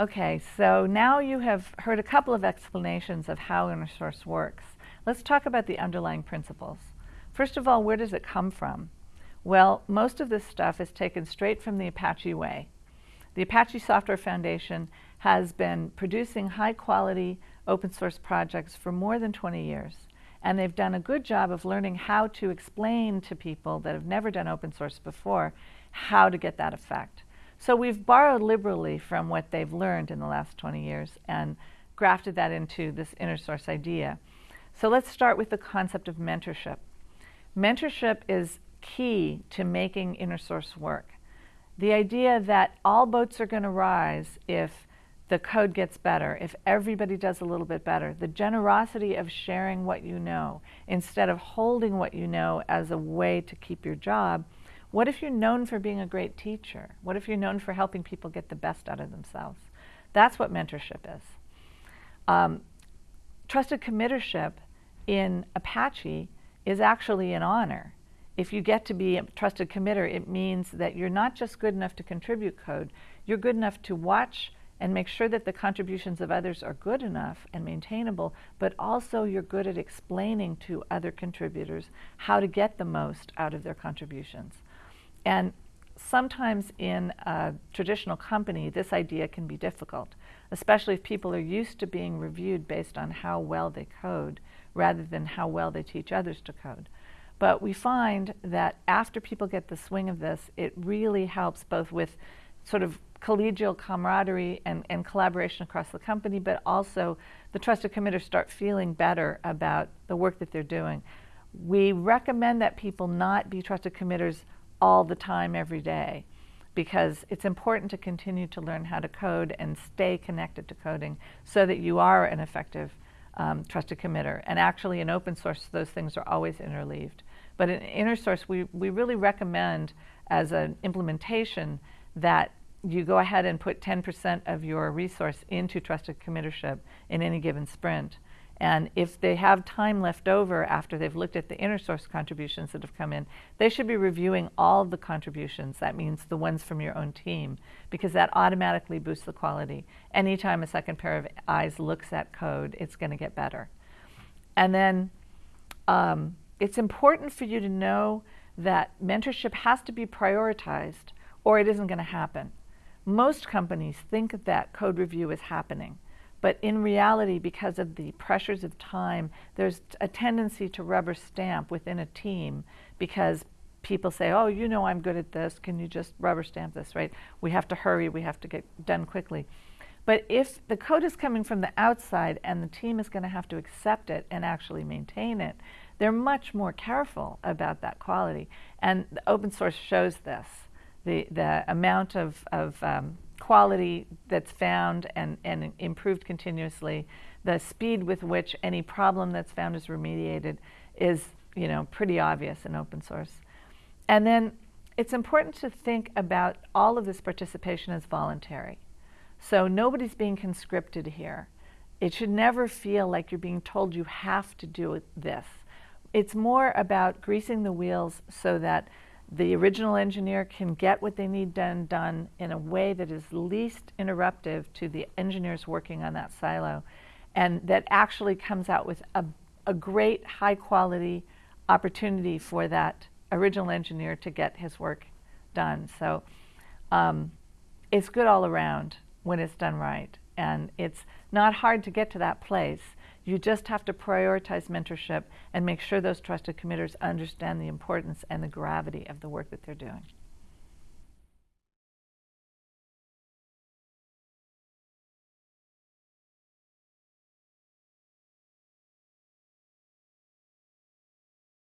Okay, so now you have heard a couple of explanations of how InnerSource works. Let's talk about the underlying principles. First of all, where does it come from? Well, most of this stuff is taken straight from the Apache way. The Apache Software Foundation has been producing high quality open source projects for more than 20 years. And they've done a good job of learning how to explain to people that have never done open source before how to get that effect. So we've borrowed liberally from what they've learned in the last 20 years and grafted that into this inner source idea. So let's start with the concept of mentorship. Mentorship is key to making inner source work. The idea that all boats are going to rise if the code gets better, if everybody does a little bit better, the generosity of sharing what you know instead of holding what you know as a way to keep your job. What if you're known for being a great teacher? What if you're known for helping people get the best out of themselves? That's what mentorship is. Um, trusted committership in Apache is actually an honor. If you get to be a trusted committer, it means that you're not just good enough to contribute code, you're good enough to watch and make sure that the contributions of others are good enough and maintainable, but also you're good at explaining to other contributors how to get the most out of their contributions. And sometimes in a traditional company, this idea can be difficult, especially if people are used to being reviewed based on how well they code rather than how well they teach others to code. But we find that after people get the swing of this, it really helps both with sort of collegial camaraderie and, and collaboration across the company, but also the trusted committers start feeling better about the work that they're doing. We recommend that people not be trusted committers all the time, every day, because it's important to continue to learn how to code and stay connected to coding so that you are an effective um, trusted committer. And actually in open source, those things are always interleaved. But in InnerSource, we, we really recommend as an implementation that you go ahead and put 10% of your resource into trusted committership in any given sprint. And if they have time left over after they've looked at the inner source contributions that have come in, they should be reviewing all the contributions. That means the ones from your own team, because that automatically boosts the quality. Anytime a second pair of eyes looks at code, it's going to get better. And then um, it's important for you to know that mentorship has to be prioritized or it isn't going to happen. Most companies think that code review is happening. But in reality, because of the pressures of time, there's a tendency to rubber stamp within a team because people say, oh, you know I'm good at this. Can you just rubber stamp this, right? We have to hurry. We have to get done quickly. But if the code is coming from the outside and the team is going to have to accept it and actually maintain it, they're much more careful about that quality. And open source shows this. The, the amount of, of um, quality that's found and, and improved continuously, the speed with which any problem that's found is remediated is you know, pretty obvious in open source. And then it's important to think about all of this participation as voluntary. So nobody's being conscripted here. It should never feel like you're being told you have to do this. It's more about greasing the wheels so that the original engineer can get what they need done done in a way that is least interruptive to the engineers working on that silo and that actually comes out with a, a great high quality opportunity for that original engineer to get his work done. So um, it's good all around when it's done right. And it's not hard to get to that place. You just have to prioritize mentorship and make sure those trusted committers understand the importance and the gravity of the work that they're doing.